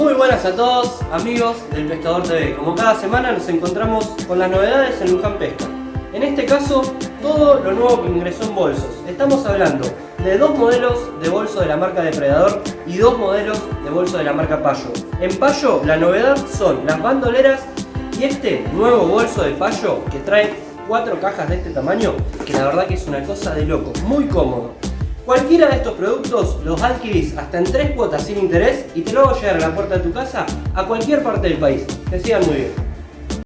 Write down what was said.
Muy buenas a todos, amigos del Pescador TV. Como cada semana nos encontramos con las novedades en Luján Pesca. En este caso, todo lo nuevo que ingresó en bolsos. Estamos hablando de dos modelos de bolso de la marca Depredador y dos modelos de bolso de la marca Payo. En Payo, la novedad son las bandoleras y este nuevo bolso de Payo que trae cuatro cajas de este tamaño, que la verdad que es una cosa de loco, muy cómodo. Cualquiera de estos productos los adquirís hasta en tres cuotas sin interés y te lo hago llegar a la puerta de tu casa a cualquier parte del país. Que sigan muy bien.